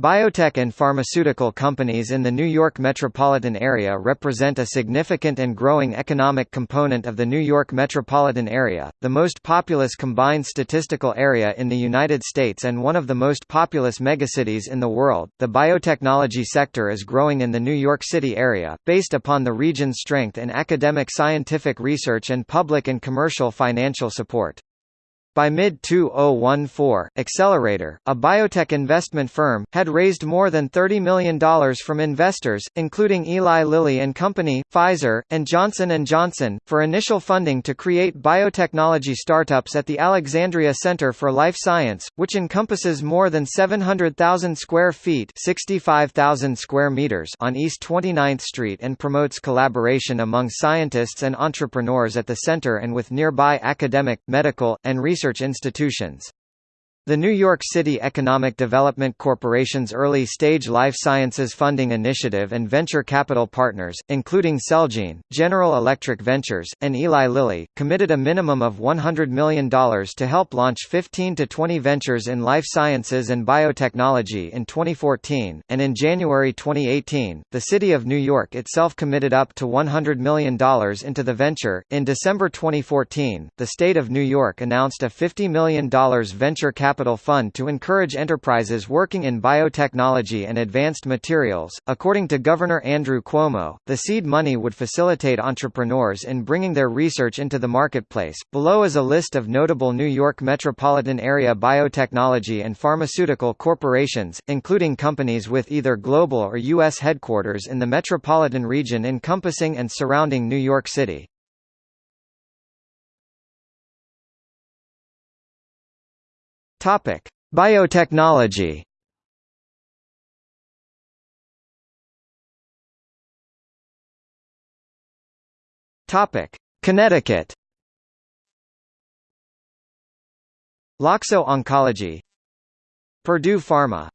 Biotech and pharmaceutical companies in the New York metropolitan area represent a significant and growing economic component of the New York metropolitan area, the most populous combined statistical area in the United States and one of the most populous megacities in the world. The biotechnology sector is growing in the New York City area, based upon the region's strength in academic scientific research and public and commercial financial support. By mid-2014, Accelerator, a biotech investment firm, had raised more than $30 million from investors, including Eli Lilly and Company, Pfizer, and Johnson & Johnson, for initial funding to create biotechnology startups at the Alexandria Center for Life Science, which encompasses more than 700,000 square feet 65,000 square meters on East 29th Street and promotes collaboration among scientists and entrepreneurs at the center and with nearby academic, medical, and research research institutions. The New York City Economic Development Corporation's early-stage life sciences funding initiative and venture capital partners, including Celgene, General Electric Ventures, and Eli Lilly, committed a minimum of $100 million to help launch 15 to 20 ventures in life sciences and biotechnology in 2014, and in January 2018, the City of New York itself committed up to $100 million into the venture. In December 2014, the state of New York announced a $50 million venture capital Capital Fund to encourage enterprises working in biotechnology and advanced materials. According to Governor Andrew Cuomo, the seed money would facilitate entrepreneurs in bringing their research into the marketplace. Below is a list of notable New York metropolitan area biotechnology and pharmaceutical corporations, including companies with either global or U.S. headquarters in the metropolitan region encompassing and surrounding New York City. Topic: Biotechnology. Topic: Connecticut. Loxo Oncology. Purdue Pharma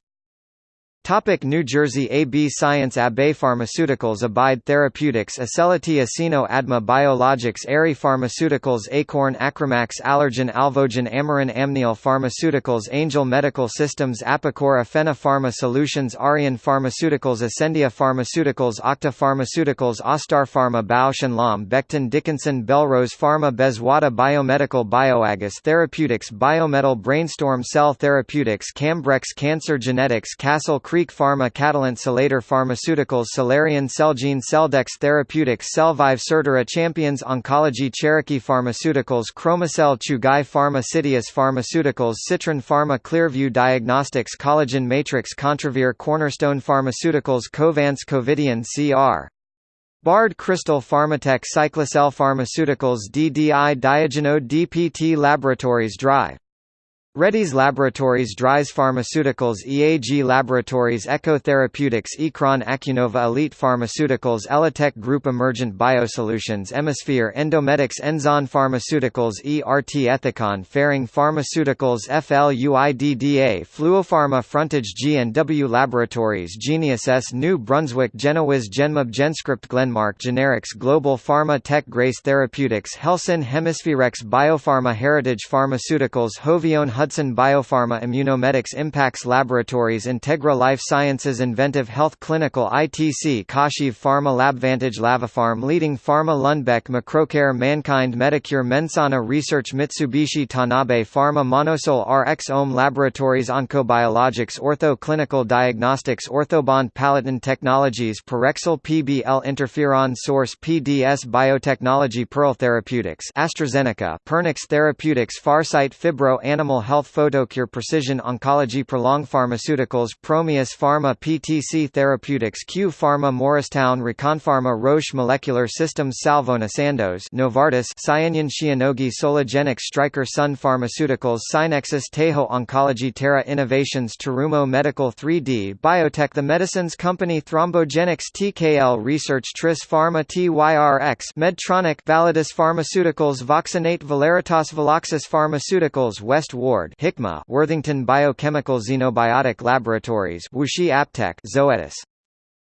Topic New Jersey AB Science Abbey Pharmaceuticals Abide Therapeutics Acelity Acino Adma Biologics Aerie Pharmaceuticals Acorn Acromax Allergan Alvogen Amarin Amneal Pharmaceuticals Angel Medical Systems Apicor Aphena Pharma Solutions Arian Pharmaceuticals Ascendia Pharmaceuticals Octa Pharmaceuticals Austarpharma Bausch & Lomb Becton Dickinson Belrose Pharma Bezwada Biomedical Bioagus Therapeutics Biometal Brainstorm Cell Therapeutics Cambrex Cancer Genetics Castle Creek Pharma Catalent Celator Pharmaceuticals Solarian Celgene Celldex Therapeutics Cellvive Certara Champions Oncology Cherokee Pharmaceuticals Chromacell Chugai Pharma Citius Pharmaceuticals Citron Pharma Clearview Diagnostics Collagen Matrix Contravir Cornerstone Pharmaceuticals Covance Covidien CR Bard Crystal Pharmatech Cyclacel Pharmaceuticals DDI Diagenode DPT Laboratories Drive Reddy's Laboratories Dries Pharmaceuticals EAG Laboratories Echo Therapeutics Ecron Acunova Elite Pharmaceuticals Elitech Group Emergent Biosolutions Emisphere Endomedix Enzon Pharmaceuticals ERT Ethicon Ferring Pharmaceuticals FLUIDDA Fluopharma Frontage G&W Laboratories Genius S New Brunswick Genewiz Genmab Genscript Glenmark Generics Global Pharma Tech Grace Therapeutics Helsinn Hemispherex Biopharma Heritage Pharmaceuticals Hovione Hudson Biopharma Immunomedics Impax Laboratories Integra Life Sciences Inventive Health Clinical ITC Kashiv Pharma Labvantage Lavapharm Leading Pharma Lundbeck Macrocare Mankind Medicure Mensana Research Mitsubishi Tanabe Pharma Monosol RX Ohm Laboratories Oncobiologics Ortho Clinical Diagnostics Orthobond Palatin Technologies Parexel PBL Interferon Source PDS Biotechnology Pearl Therapeutics AstraZeneca Pernix Therapeutics Farsight Phibro Animal Health Health Photocure Precision Oncology Prolong Pharmaceuticals Promius Pharma PTC Therapeutics Q Pharma Morristown Reconpharma Roche Molecular Systems Salvona Sandoz Novartis Cyanian Shionogi Soligenix Stryker Sun Pharmaceuticals Synexus Tejo Oncology Terra Innovations Terumo Medical 3D Biotech The Medicines Company Thrombogenics TKL Research Tris Pharma TYRX Medtronic Validus Pharmaceuticals Voxinate Valeritas Veloxis Pharmaceuticals West Ward Hikma Worthington Biochemical Xenobiotic Laboratories WuXi AppTec Zoetis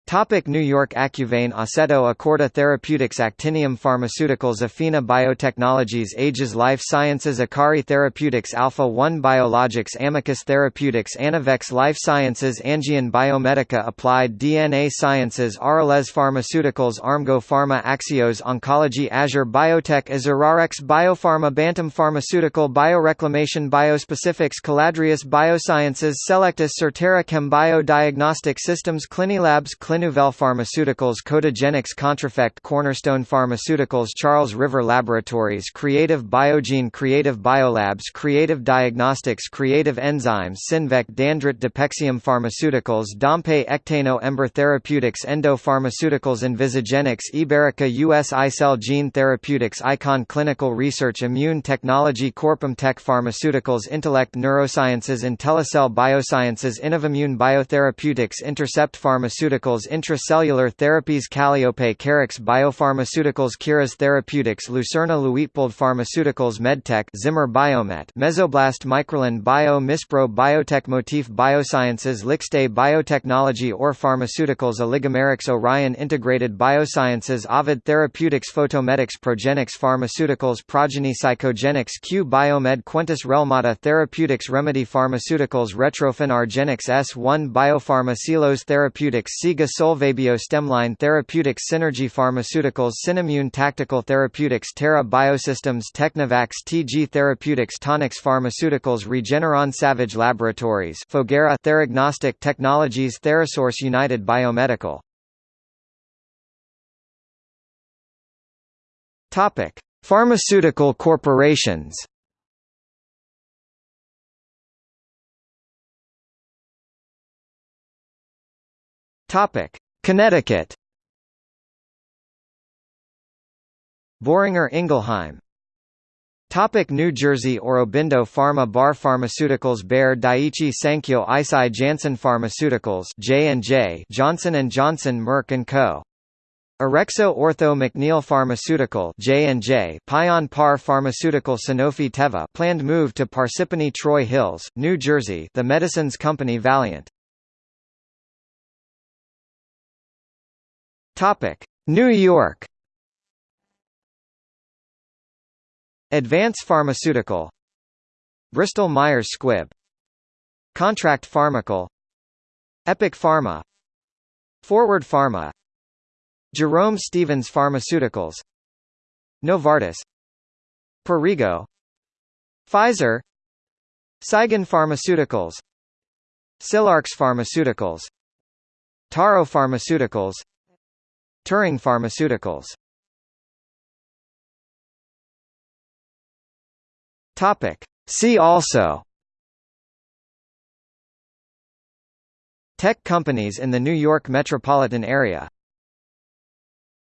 Topic New York Acuvane Aceto Acorda Therapeutics Actinium Pharmaceuticals Afina Biotechnologies Aegis Life Sciences Akari Therapeutics Alpha 1 Biologics Amicus Therapeutics Anavex Life Sciences Angion Biomedica Applied DNA Sciences Arales Pharmaceuticals Armgo Pharma Axios Oncology Azure Biotech Azurarex Biopharma Bantam Pharmaceutical Bioreclamation Biospecifics Caladrius Biosciences Selectus Certara Chem Bio Diagnostic Systems Clinilabs Clin Clinuvel Pharmaceuticals Codagenix Contrafect Cornerstone Pharmaceuticals Charles River Laboratories Creative Biogene Creative Biolabs Creative Diagnostics Creative Enzymes Synvec Dandrit Depexium Pharmaceuticals Dompe Ectano Ember Therapeutics Endo Pharmaceuticals Envisagenics Iberica US iCell Gene Therapeutics Icon Clinical Research Immune Technology Corpum Tech Pharmaceuticals Intellect Neurosciences Intellicell Biosciences Innovimmune Biotherapeutics Intercept Pharmaceuticals Intracellular Therapies Calliope Carix Biopharmaceuticals Curas Therapeutics Lucerna Luitpold Pharmaceuticals Medtech Zimmer Biomet Mesoblast Microlin Bio Mispro Biotech Motif Biosciences Lixte Biotechnology or Pharmaceuticals Oligomerics Orion Integrated Biosciences Ovid Therapeutics Photomedics Progenics Pharmaceuticals Progeny Psychogenics Q Biomed Quintus Relmada Therapeutics Remedy Pharmaceuticals Retrophin Argenix S1 Biopharma Therapeutics Siga Solvabio Stemline Therapeutics Synergy Pharmaceuticals Cinemune Tactical Therapeutics Terra Biosystems Technovax TG Therapeutics Tonix Pharmaceuticals Regeneron Savage Laboratories Foguera Theragnostic Technologies Therasource United Biomedical Pharmaceutical corporations. Topic: Connecticut. Boehringer Ingelheim. Topic New Jersey Aurobindo Pharma Barr Pharmaceuticals Bayer Daiichi Sankyo Eisai Janssen Pharmaceuticals J&J Johnson & Johnson Merck & Co. Orexo Ortho McNeil Pharmaceutical J&J Pion Par Pharmaceutical Sanofi Teva planned move to Parsippany Troy Hills, New Jersey The Medicines Company Valeant Topic: New York. Advance Pharmaceutical. Bristol Myers Squibb. Contract Pharmacal. Epic Pharma. Forward Pharma. Jerome Stevens Pharmaceuticals. Novartis. Perrigo. Pfizer. Saigon Pharmaceuticals. Silarx Pharmaceuticals. Taro Pharmaceuticals Turing Pharmaceuticals. Topic. See also. Tech companies in the New York metropolitan area